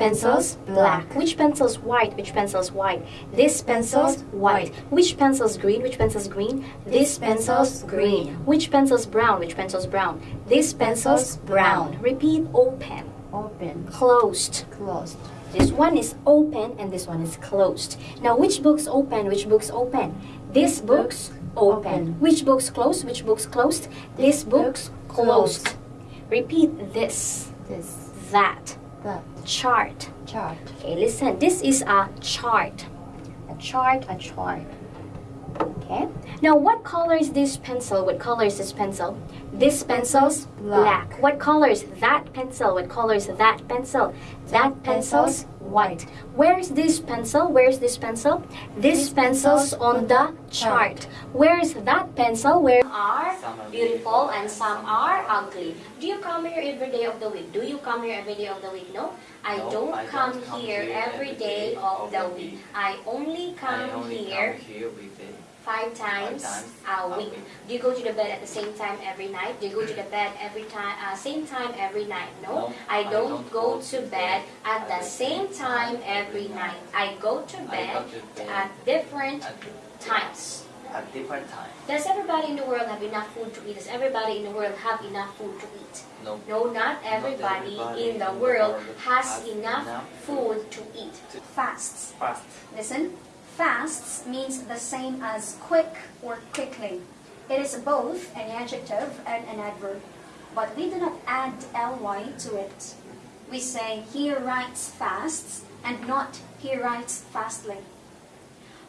pencil's black. Which pencil's white? Which pencil's white? This pencil's white. Which pencil's green? Which pencil's green? This pencil's green. Which pencil's brown? Which pencil's brown? This pencil's brown. Repeat open, Open. closed. Closed. This one is open and this one is closed. Now, which book's open? Which book's open? This book's open. Which book's closed? Which book's closed? This book's closed. Repeat this, This. that, That. chart. Chart. Okay, listen. This is a chart. A chart, a chart. Okay. Now, what color is this pencil? What color is this pencil? This pencil's black. Black. What color is that pencil? What color is that pencil? That pencil's white. Where's this pencil? Where's this pencil? This pencil's on the chart. Where's that pencil? Where are Some are beautiful and some are ugly. Do you come here every day of the week? Do you come here every day of the week? No, I No, don't I don't come come here here every day of the week. I only I come only here come here weekday. Five times times a a week. week. Do you go to the bed at the same time every night? Do you go to the bed every time, uh, same time every night? No, No, I I don't don't go go to bed at the same time every night. I go to bed go to bed at different at, times. at different times. Does everybody in the world have enough food to eat? Does everybody in the world have enough food to eat? No. No, not everybody, in the world has enough food to eat. Fasts. Fast. Listen. Fasts means the same as quick or quickly. It is both an adjective and an adverb, but we do not add ly to it. We say he writes fasts and not he writes fastly.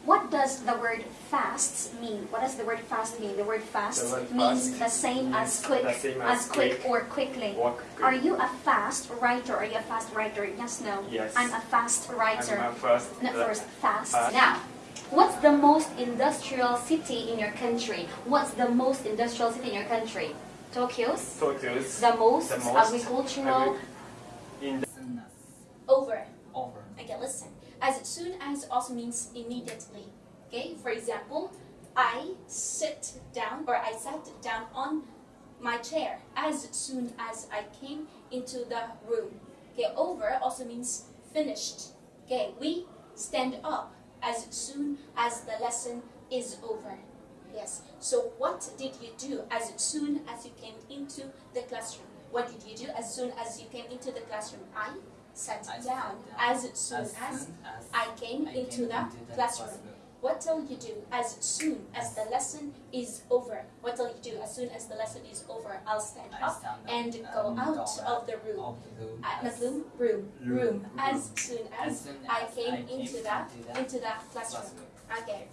What does the word fasts mean? What does the word fast mean? The word fast The word means fast the same as quick, the same as as quick quick or quickly. quick. Are you a fast writer? Are you a fast writer? Yes, no. Yes. I'm a fast writer. I'm a first. Not uh, first, fast. fast. Now, what's the most industrial city in your country? What's the most industrial city in your country? Tokyo's? Tokyo's The most, The most agricultural in the Over. Over. Okay, listen. As soon as also means immediately. Okay, for example, I sit down or I sat down on my chair as soon as I came into the room. Okay, over also means finished. Okay, we stand up as soon as the lesson is over. Yes. So what did you do as soon as you came into the classroom? What did you do as soon as you came into the classroom? I sat down down as soon As as as I came I into the classroom. classroom. What will you do as soon as the lesson is over? What will you do as soon as the lesson is over? I'll stand up stand up and go and out of the room. Of the room. Uh, as- room, room, room. Room. As soon As as soon I came I came into the into the into the classroom. classroom. Okay.